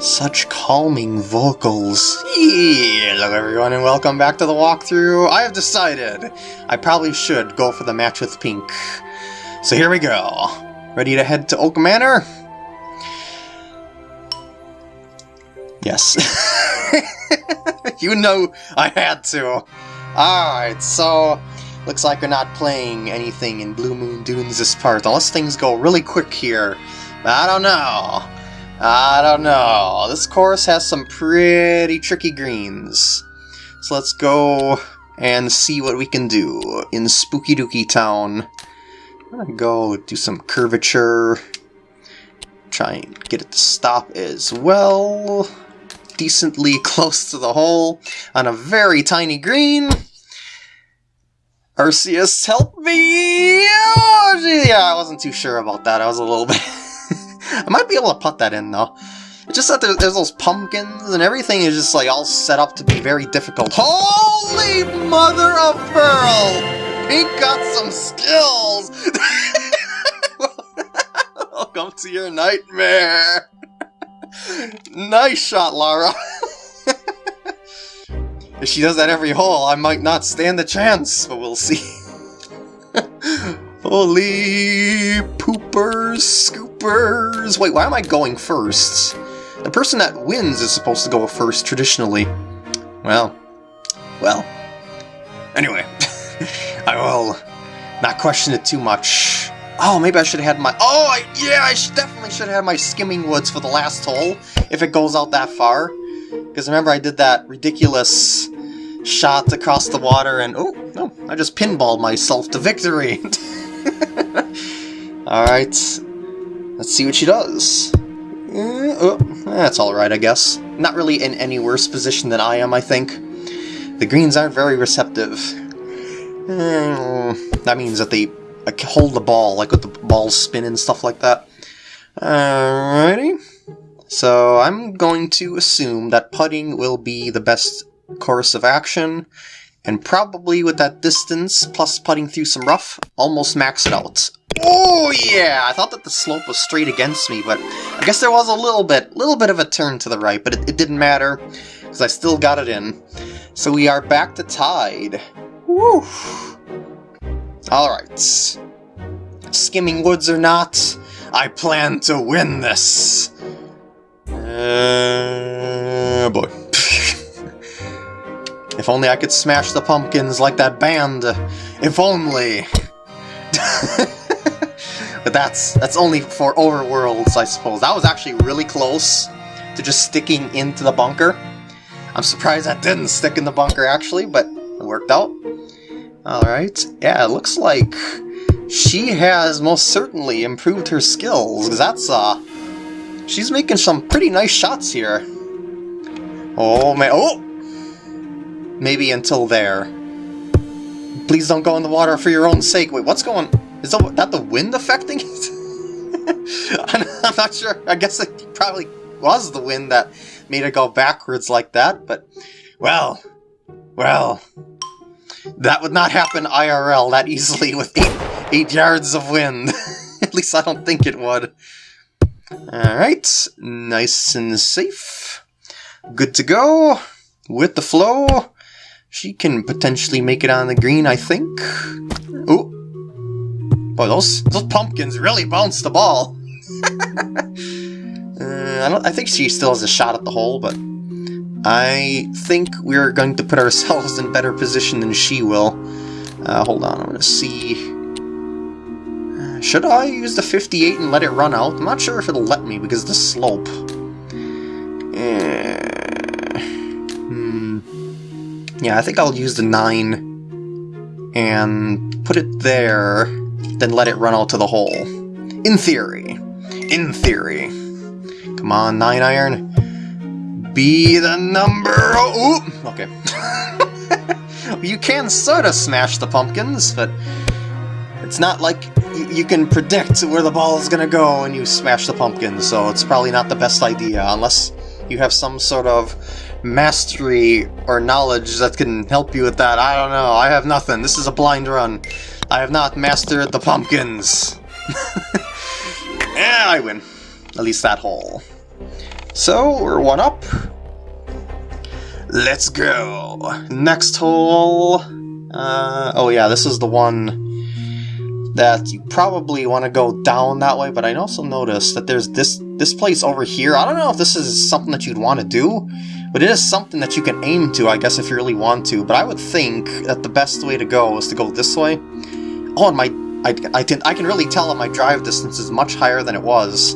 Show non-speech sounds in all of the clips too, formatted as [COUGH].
Such calming vocals. Hello everyone and welcome back to the walkthrough. I have decided I probably should go for the match with Pink. So here we go. Ready to head to Oak Manor? Yes. [LAUGHS] you know I had to. Alright, so looks like we're not playing anything in Blue Moon Dunes this part, unless things go really quick here. I don't know. I don't know. This course has some pretty tricky greens. So let's go and see what we can do in Spooky Dookie Town. I'm gonna go do some curvature. Try and get it to stop as well. Decently [LAUGHS] close to the hole on a very tiny green. Arceus, help me! Oh, yeah, I wasn't too sure about that. I was a little [LAUGHS] bit... I might be able to put that in, though. It's just that there's, there's those pumpkins, and everything is just, like, all set up to be very difficult. Holy mother of pearl! Pink got some skills! [LAUGHS] Welcome to your nightmare! nice shot, Lara! [LAUGHS] if she does that every hole, I might not stand a chance, but we'll see. [LAUGHS] Holy poopers, scoopers. Wait, why am I going first? The person that wins is supposed to go first, traditionally. Well, well. Anyway, [LAUGHS] I will not question it too much. Oh, maybe I should have had my... Oh, I, yeah, I should, definitely should have had my skimming woods for the last hole, if it goes out that far. Because remember I did that ridiculous shot across the water and... Oh, no, I just pinballed myself to victory. [LAUGHS] [LAUGHS] Alright, let's see what she does. Uh, oh, that's alright, I guess. Not really in any worse position than I am, I think. The greens aren't very receptive. Uh, that means that they like, hold the ball, like with the ball spin and stuff like that. Alrighty. So I'm going to assume that putting will be the best course of action, and probably with that distance, plus putting through some rough, almost max it out. Oh yeah! I thought that the slope was straight against me, but I guess there was a little bit, little bit of a turn to the right, but it, it didn't matter, because I still got it in. So we are back to tied. Woo! Alright. Skimming woods or not, I plan to win this! Uh, boy. If only I could smash the pumpkins like that band. If only. [LAUGHS] but that's that's only for overworlds, I suppose. That was actually really close to just sticking into the bunker. I'm surprised that didn't stick in the bunker, actually, but it worked out. Alright, yeah, it looks like she has most certainly improved her skills, that's, uh, she's making some pretty nice shots here. Oh, man, oh! Maybe until there. Please don't go in the water for your own sake. Wait, what's going... Is that the wind affecting it? [LAUGHS] I'm not sure. I guess it probably was the wind that made it go backwards like that, but... Well... Well... That would not happen IRL that easily with eight, eight yards of wind. [LAUGHS] At least I don't think it would. Alright, nice and safe. Good to go. With the flow. She can potentially make it on the green, I think. Oh, Boy, those, those pumpkins really bounced the ball. [LAUGHS] uh, I, don't, I think she still has a shot at the hole, but I think we're going to put ourselves in better position than she will. Uh, hold on, I'm going to see... Uh, should I use the 58 and let it run out? I'm not sure if it'll let me because of the slope. Yeah, I think I'll use the 9 and put it there, then let it run out to the hole. In theory. In theory. Come on, 9 iron. Be the number... Oh, okay. [LAUGHS] you can sort of smash the pumpkins, but it's not like you can predict where the ball is going to go when you smash the pumpkins, so it's probably not the best idea, unless you have some sort of mastery or knowledge that can help you with that. I don't know. I have nothing. This is a blind run. I have not mastered the pumpkins. [LAUGHS] yeah, I win. At least that hole. So, we're one up. Let's go! Next hole... Uh, oh yeah, this is the one that you probably want to go down that way, but I also noticed that there's this this place over here. I don't know if this is something that you'd want to do, but it is something that you can aim to, I guess, if you really want to. But I would think that the best way to go is to go this way. Oh, and my... I, I, can, I can really tell that my drive distance is much higher than it was.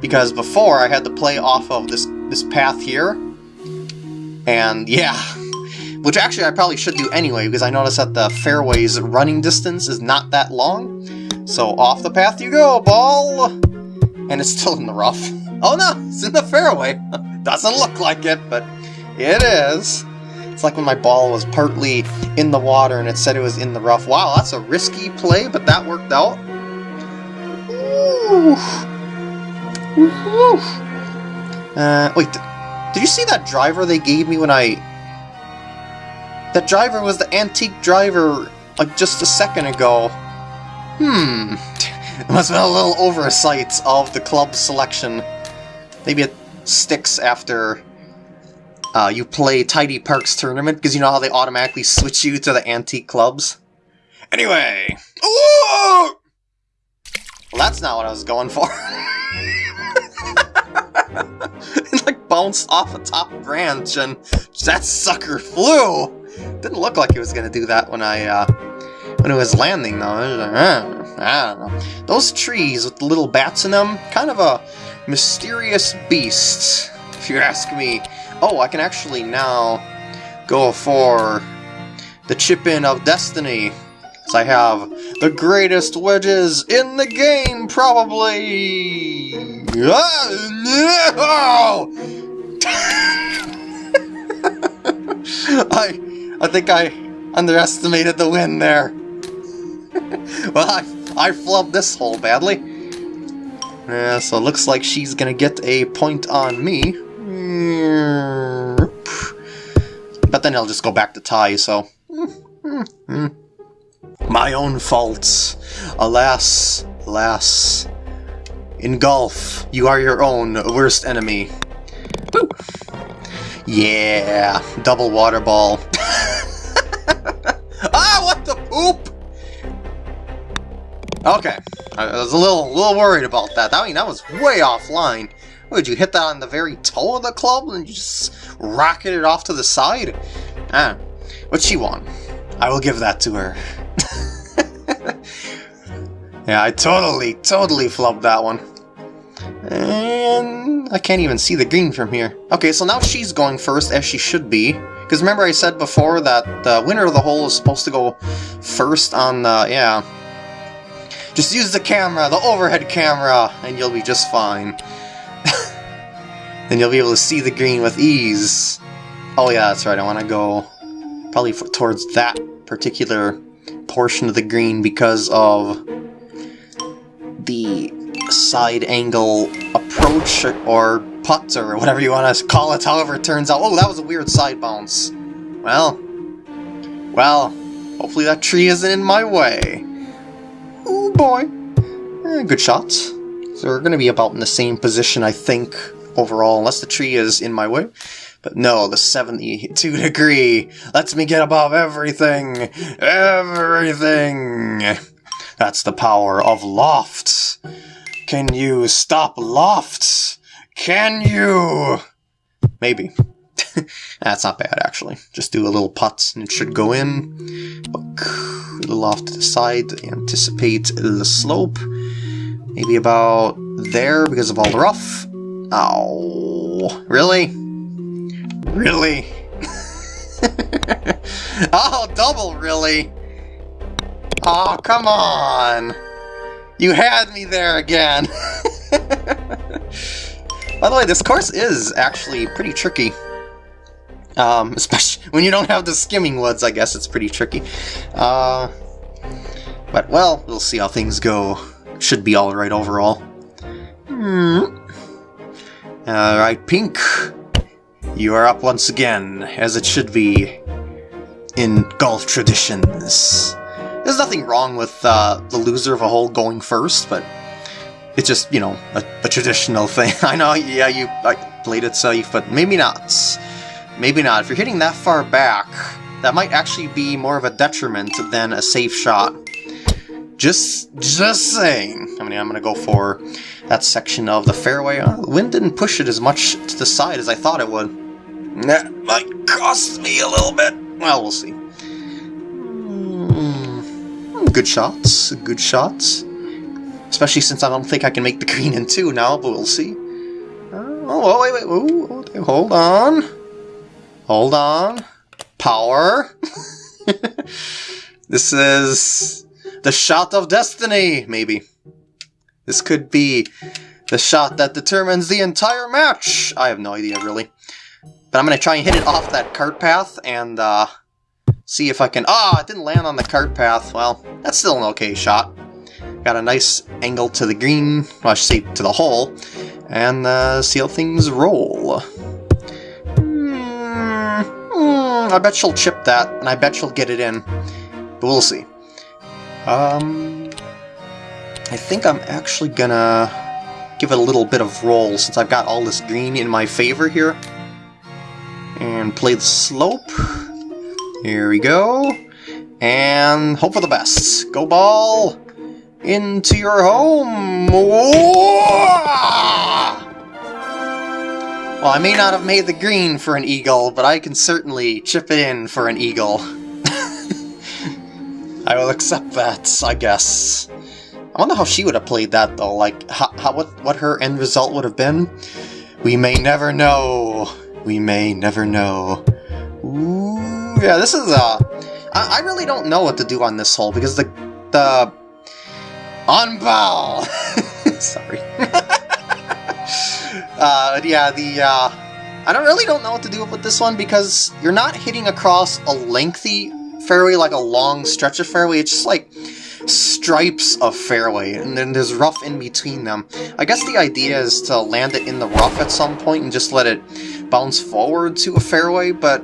Because before, I had to play off of this, this path here. And, yeah... [LAUGHS] Which actually I probably should do anyway, because I noticed that the fairway's running distance is not that long. So off the path you go, ball! And it's still in the rough. [LAUGHS] Oh no, it's in the fairway! [LAUGHS] Doesn't look like it, but it is. It's like when my ball was partly in the water and it said it was in the rough. Wow, that's a risky play, but that worked out. Ooh. Ooh. Uh, wait, did you see that driver they gave me when I... That driver was the antique driver, like, just a second ago. Hmm. [LAUGHS] It must have been a little oversight of the club selection. Maybe it sticks after uh, you play Tidy Parks Tournament, because you know how they automatically switch you to the antique clubs? Anyway! Ooh! Well, that's not what I was going for. [LAUGHS] it like bounced off a top branch and that sucker flew! Didn't look like it was gonna do that when I, uh, when it was landing though. I don't know. Those trees with the little bats in them, kind of a mysterious beasts, if you ask me. Oh, I can actually now go for the chip-in of destiny. I have the greatest wedges in the game, probably! Ah, [LAUGHS] no! I, I think I underestimated the win there. [LAUGHS] well, I, I flubbed this hole badly. Yeah, so it looks like she's gonna get a point on me. But then I'll just go back to tie, so... [LAUGHS] My own faults. Alas, alas. In golf, you are your own worst enemy. Woo. Yeah, double water ball. [LAUGHS] ah, what the poop! Okay, I was a little, little worried about that. I mean, that was way offline. Would you hit that on the very toe of the club and just rocket it off to the side? Ah, but she won. I will give that to her. [LAUGHS] yeah, I totally, totally flubbed that one. And I can't even see the green from here. Okay, so now she's going first, as she should be. Because remember I said before that the winner of the hole is supposed to go first on the... yeah. Just use the camera, the overhead camera, and you'll be just fine. [LAUGHS] then you'll be able to see the green with ease. Oh yeah, that's right, I want to go probably towards that particular portion of the green because of the side angle approach or putt or whatever you want to call it, however it turns out. Oh, that was a weird side bounce. Well, well, hopefully that tree isn't in my way. Boy. Eh, good shot. So we're going to be about in the same position, I think, overall, unless the tree is in my way. But no, the 72 [LAUGHS] degree lets me get above everything. Everything. That's the power of lofts. Can you stop lofts? Can you? Maybe. [LAUGHS] That's not bad, actually. Just do a little putt and it should go in. A little off to the side anticipate the slope. Maybe about there because of all the rough. Oh, really? Really? [LAUGHS] oh, double really? Oh, come on! You had me there again! [LAUGHS] By the way, this course is actually pretty tricky. Um, [LAUGHS] especially when you don't have the skimming woods, I guess it's pretty tricky. Uh, but, well, we'll see how things go. Should be alright overall. Hmm. Alright, Pink. You are up once again, as it should be in golf traditions. There's nothing wrong with uh, the loser of a hole going first, but it's just, you know, a, a traditional [LAUGHS] thing. I know, yeah, you... I, played it safe, but maybe not. Maybe not. If you're hitting that far back, that might actually be more of a detriment than a safe shot. Just, just saying. I mean, I'm gonna go for that section of the fairway. Uh, the wind didn't push it as much to the side as I thought it would. That might cost me a little bit. Well, we'll see. Mm, good shots, good shots. Especially since I don't think I can make the [LAUGHS] green in two now, but we'll see. Uh, oh, wait, wait, oh, hold on. Hold on. Power. [LAUGHS] this is the shot of destiny, maybe. This could be the shot that determines the entire match. I have no idea, really. But I'm going to try and hit it off that cart path and uh, see if I can... Ah, oh, it didn't land on the cart path. Well, that's still an okay shot. Got a nice angle to the green, well, I should say to the hole, and uh, see how things roll. Mm, I bet she'll chip that, and I bet she'll get it in. But we'll see. Um, I think I'm actually gonna give it a little bit of roll since I've got all this green in my favor here. And play the slope. Here we go. And hope for the best. Go ball! into your home! Well, I may not have made the green for an eagle, but I can certainly chip in for an eagle. [LAUGHS] I will accept that, I guess. I wonder how she would have played that, though. Like, how, how what, what her end result would have been? We may never know. We may never know. Ooh, yeah, this is, uh... I, I really don't know what to do on this hole, because the, the on ball! [LAUGHS] Sorry. [LAUGHS] uh, yeah, the, uh, I don't really don't know what to do with this one because you're not hitting across a lengthy fairway, like a long stretch of fairway. It's just like stripes of fairway, and then there's rough in between them. I guess the idea is to land it in the rough at some point and just let it bounce forward to a fairway, but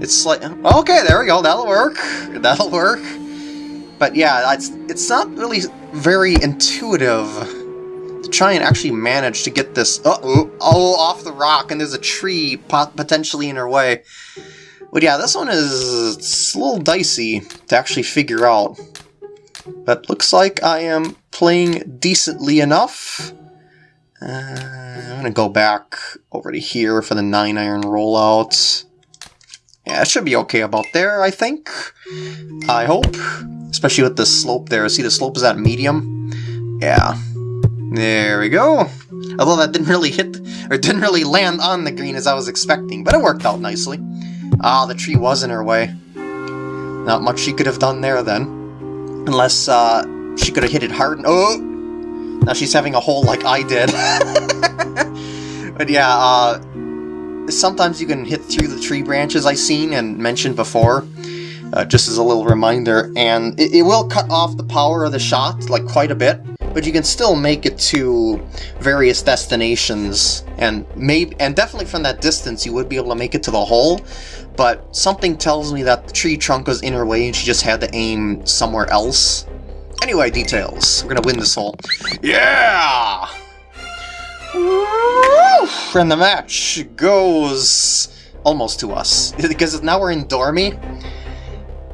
it's like, okay, there we go, that'll work, that'll work. But yeah, it's, it's not really very intuitive to try and actually manage to get this uh -oh, oh, off the rock, and there's a tree potentially in her way. But yeah, this one is a little dicey to actually figure out. But looks like I am playing decently enough. Uh, I'm going to go back over to here for the 9 iron rollout. Yeah, it should be okay about there, I think. I hope. Especially with the slope there. See, the slope is at medium? Yeah. There we go. Although that didn't really hit, or didn't really land on the green as I was expecting, but it worked out nicely. Ah, the tree was in her way. Not much she could have done there then. Unless, uh, she could have hit it hard and- Oh! Now she's having a hole like I did. [LAUGHS] but yeah, uh, sometimes you can hit through the tree branches I've seen and mentioned before uh, just as a little reminder, and it, it, will cut off the power of the shot, like, quite a bit, but you can still make it to various destinations, and maybe, and definitely from that distance you would be able to make it to the hole, but something tells me that the tree trunk was in her way and she just had to aim somewhere else. Anyway, details. We're gonna win this hole. Yeah! And the match goes almost to us, [LAUGHS] because now we're in Dormy,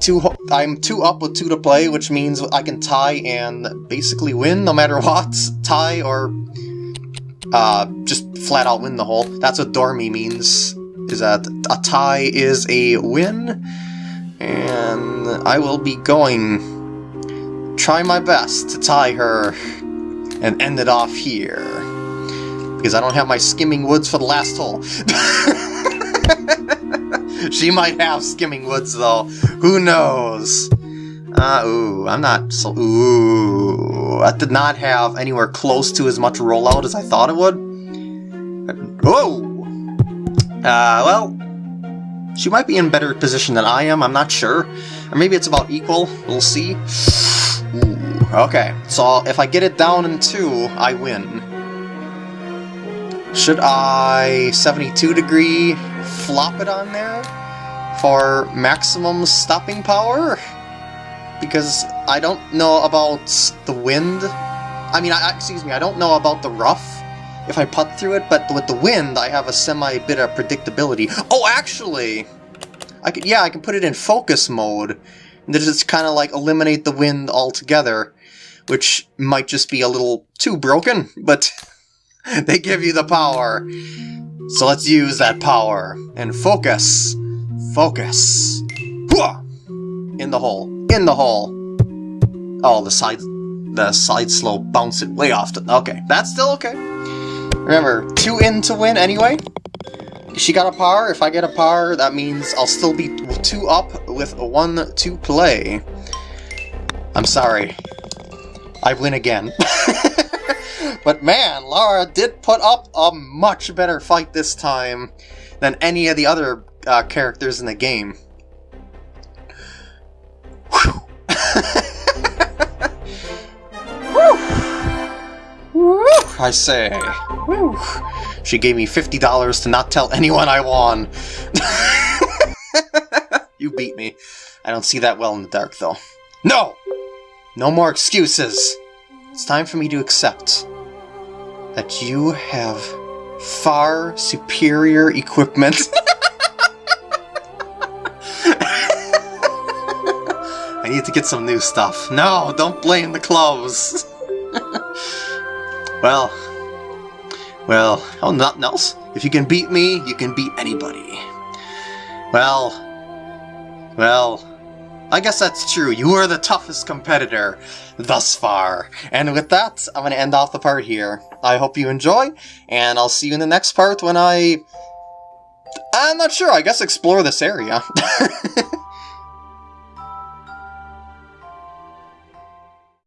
two. I'm two up with two to play, which means I can tie and basically win no matter [LAUGHS] what. Tie or uh, just flat out win the hole. That's what Dormy means. Is that a tie is a win, and I will be going. Try my best to tie her and end it off here. Because I don't have my skimming woods for the last hole. [LAUGHS] [LAUGHS] she might have skimming woods, though. Who knows? Uh, ooh, I'm not so... Ooh, that did not have anywhere close to as much rollout as I thought it would. Whoa! Uh, well, she might be in better position than I am, I'm not sure. Or maybe it's about equal, we'll see. Ooh, okay, so if I get it down in two, I win. Should I 72 degree flop it on there for maximum stopping power? Because I don't know about the wind. I mean, I, excuse me, I don't know about the rough. if I putt through it, but with the wind, I have a semi bit of predictability. Oh, actually, I could yeah, I can put it in focus mode, and just kind of like eliminate the wind altogether, which might just be a little too broken, but [LAUGHS] they give you the power. So let's use that power and focus, focus. In the hole, in the hole. Oh, the side, the side slope bounced it way off. The, okay, that's still okay. Remember, two in to win anyway. She got a par. If I get a par, that means I'll still be two up with one to play. I'm sorry. I win again. [LAUGHS] but man, Lara did put up a much better fight this time than any of the other uh, characters in the game. I say. Whew. She gave me $50 to not tell anyone I won. [LAUGHS] you beat me. I don't see that well in the dark, though. No! No more excuses! It's time for me to accept that you have far superior equipment. [LAUGHS] I need to get some new stuff. No, don't blame the clothes. [LAUGHS] well, well, oh, nothing else. If you can beat me, you can beat anybody. Well, well, I guess that's true. You are the toughest competitor thus far. And with that, I'm going to end off the part here. I hope you enjoy, and I'll see you in the next part when I... I'm not sure, I guess explore this area. [LAUGHS]